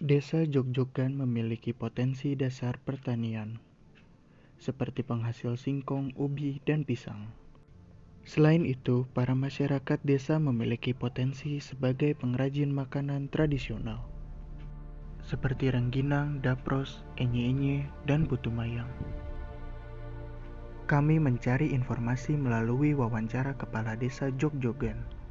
Desa Jogjogan memiliki potensi dasar pertanian, seperti penghasil singkong, ubi, dan pisang. Selain itu, para masyarakat desa memiliki potensi sebagai pengrajin makanan tradisional, seperti rengginang, dapros, enye-enye, dan putu mayang. Kami mencari informasi melalui wawancara kepala desa Jogjogan.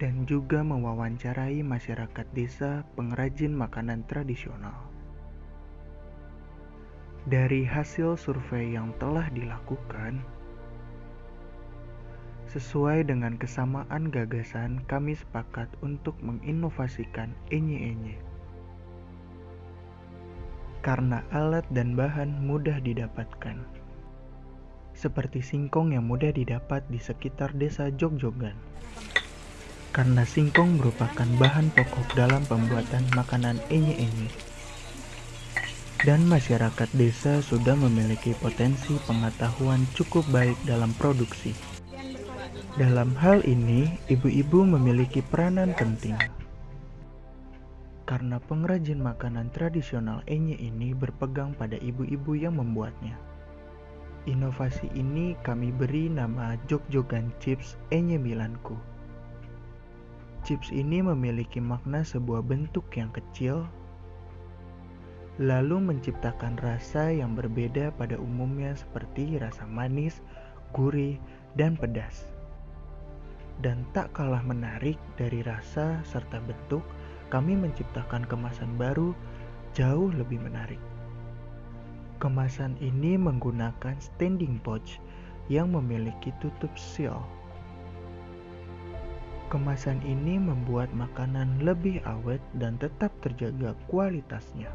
Dan juga mewawancarai masyarakat desa pengrajin makanan tradisional. Dari hasil survei yang telah dilakukan, sesuai dengan kesamaan gagasan, kami sepakat untuk menginovasikan enye-enye. Karena alat dan bahan mudah didapatkan, seperti singkong yang mudah didapat di sekitar desa Jogjogan karena singkong merupakan bahan pokok dalam pembuatan makanan enye-enye. Dan masyarakat desa sudah memiliki potensi pengetahuan cukup baik dalam produksi. Dalam hal ini, ibu-ibu memiliki peranan penting. Karena pengrajin makanan tradisional enye ini berpegang pada ibu-ibu yang membuatnya. Inovasi ini kami beri nama Jogjogan Chips Enye Milanku. Chips ini memiliki makna sebuah bentuk yang kecil, lalu menciptakan rasa yang berbeda pada umumnya seperti rasa manis, gurih, dan pedas. Dan tak kalah menarik dari rasa serta bentuk, kami menciptakan kemasan baru jauh lebih menarik. Kemasan ini menggunakan standing pouch yang memiliki tutup seal Kemasan ini membuat makanan lebih awet dan tetap terjaga kualitasnya.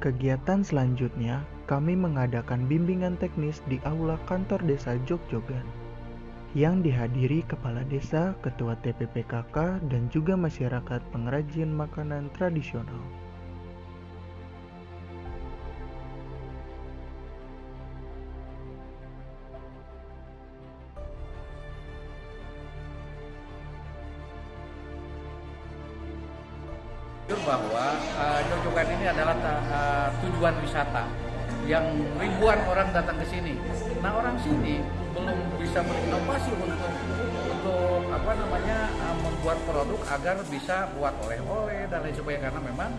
Kegiatan selanjutnya, kami mengadakan bimbingan teknis di aula kantor desa Jogjogan yang dihadiri kepala desa, ketua TPPKK, dan juga masyarakat pengrajin makanan tradisional. Bahwa uh, Jojogan ini adalah uh, tujuan wisata yang ribuan orang datang ke sini. Nah orang sini belum bisa berinovasi untuk untuk apa namanya uh, membuat produk agar bisa buat oleh-oleh dan lain sebagainya karena memang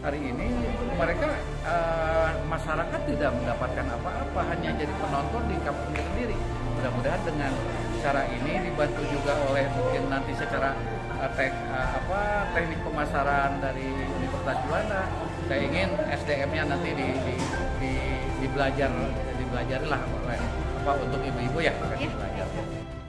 hari ini mereka uh, masyarakat tidak mendapatkan apa-apa hanya jadi penonton di kampungnya sendiri. Mudah-mudahan dengan cara ini dibantu juga oleh mungkin nanti secara tek, uh, apa teknik pemasaran dari Universitas Juanda. Saya ingin SDM-nya nanti di, di, di, di belajar dibelajari lah apa untuk ibu-ibu ya, ya. belajar.